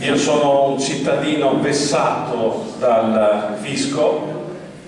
io sono un cittadino vessato dal fisco,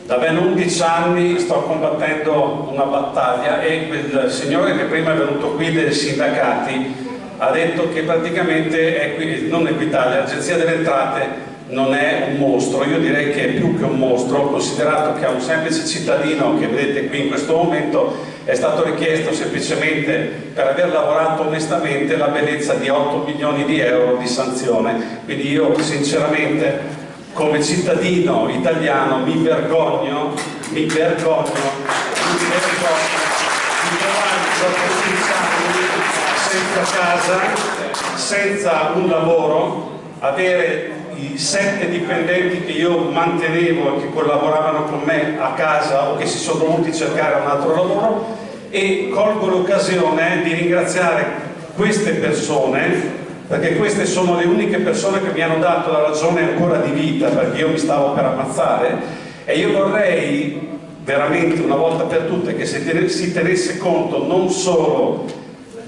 da ben 11 anni sto combattendo una battaglia e quel signore che prima è venuto qui dei sindacati ha detto che praticamente è, non Equitalia, l'Agenzia delle Entrate non è un mostro, io direi che è più che un mostro, considerato che a un semplice cittadino che vedete qui in questo momento è stato richiesto semplicemente per aver lavorato onestamente la bellezza di 8 milioni di euro di sanzione. Quindi io sinceramente come cittadino italiano mi vergogno, mi vergogno, mi vergogno di trovare dopo 16 anni senza casa, senza un lavoro, avere i sette dipendenti che io mantenevo e che collaboravano con me a casa o che si sono dovuti cercare un altro lavoro e colgo l'occasione di ringraziare queste persone perché queste sono le uniche persone che mi hanno dato la ragione ancora di vita perché io mi stavo per ammazzare e io vorrei veramente una volta per tutte che si tenesse conto non solo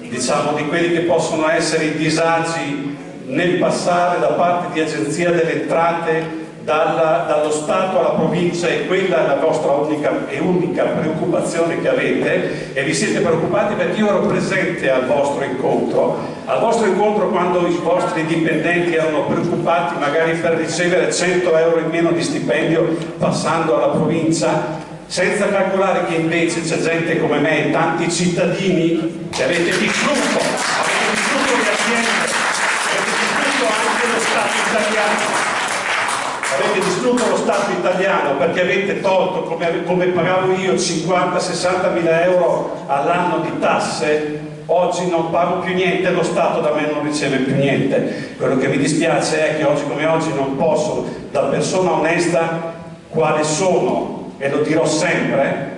diciamo di quelli che possono essere i disagi nel passare da parte di agenzia delle entrate dalla, dallo Stato alla provincia e quella è la vostra unica, e unica preoccupazione che avete e vi siete preoccupati perché io ero presente al vostro incontro. Al vostro incontro quando i vostri dipendenti erano preoccupati magari per ricevere 100 euro in meno di stipendio passando alla provincia senza calcolare che invece c'è gente come me e tanti cittadini che avete distrutto avete distrutto le aziende avete distrutto lo Stato italiano perché avete tolto, come, come pagavo io, 50-60 mila euro all'anno di tasse, oggi non pago più niente, lo Stato da me non riceve più niente. Quello che mi dispiace è che oggi come oggi non posso, da persona onesta, quale sono, e lo dirò sempre,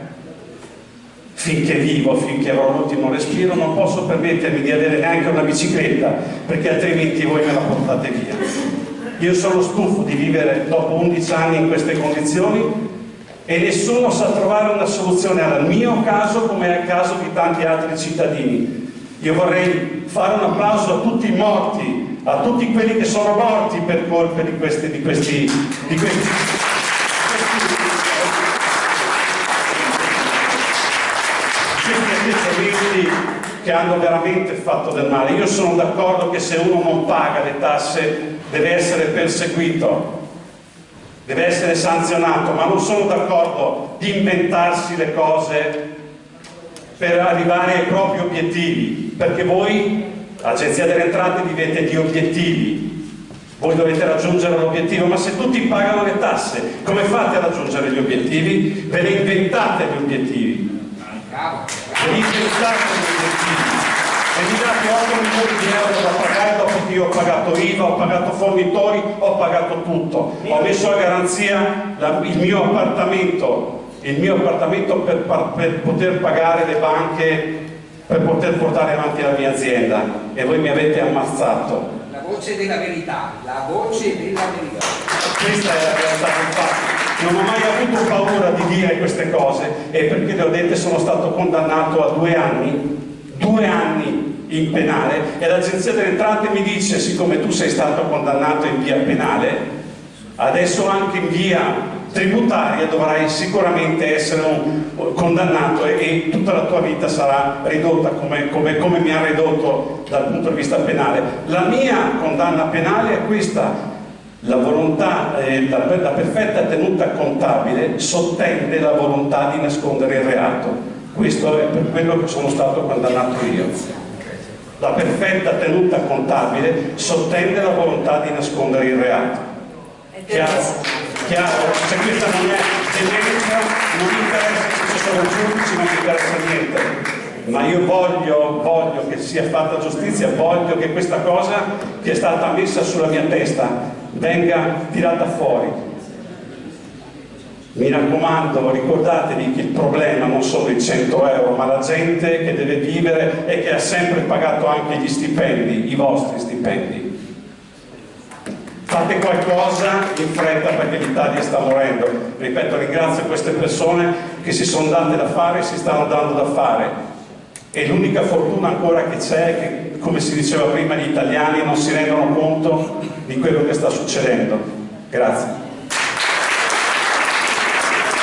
finché vivo, finché avrò l'ultimo respiro, non posso permettermi di avere neanche una bicicletta, perché altrimenti voi me la portate via. Io sono stufo di vivere dopo 11 anni in queste condizioni e nessuno sa trovare una soluzione al mio caso come al caso di tanti altri cittadini. Io vorrei fare un applauso a tutti i morti, a tutti quelli che sono morti per colpe di questi, di questi, di questi, che hanno veramente fatto del male. Io sono d'accordo che se uno non paga le tasse deve essere perseguito, deve essere sanzionato, ma non sono d'accordo di inventarsi le cose per arrivare ai propri obiettivi, perché voi, Agenzia delle Entrate, vivete di obiettivi, voi dovete raggiungere l'obiettivo, ma se tutti pagano le tasse, come fate a raggiungere gli obiettivi? Ve ne inventate gli obiettivi. Inventate gli obiettivi e mi date 8 milioni di euro da pagare dopo che io ho pagato IVA, ho pagato fornitori, ho pagato tutto. Ho messo a garanzia la, il mio appartamento, il mio appartamento per, per poter pagare le banche, per poter portare avanti la mia azienda e voi mi avete ammazzato. La voce della verità, la voce della verità. Questa è la realtà del fatto non ho mai avuto paura di dire queste cose e perché le ho dette sono stato condannato a due anni, due anni in penale e l'agenzia delle entrate mi dice siccome tu sei stato condannato in via penale adesso anche in via tributaria dovrai sicuramente essere un, condannato e, e, tutta la tua vita sarà ridotta come, come, come mi ha ridotto dal punto di vista penale. La mia condanna penale è questa la volontà, eh, la, la perfetta tenuta contabile sottende la volontà di nascondere il reato questo è per quello che sono stato condannato io la perfetta tenuta contabile sottende la volontà di nascondere il reato. Chiaro? Chiaro? Se questa non è generica, non interessa se ci sono giudici, non interessa niente. Ma io voglio, voglio che sia fatta giustizia, voglio che questa cosa che è stata messa sulla mia testa venga tirata fuori mi raccomando, ricordatevi che il problema non sono i 100 euro, ma la gente che deve vivere e che ha sempre pagato anche gli stipendi, i vostri stipendi. Fate qualcosa in fretta perché l'Italia sta morendo. Ripeto, ringrazio queste persone che si sono date da fare e si stanno dando da fare. E l'unica fortuna ancora che c'è è che, come si diceva prima, gli italiani non si rendono conto di quello che sta succedendo. Grazie.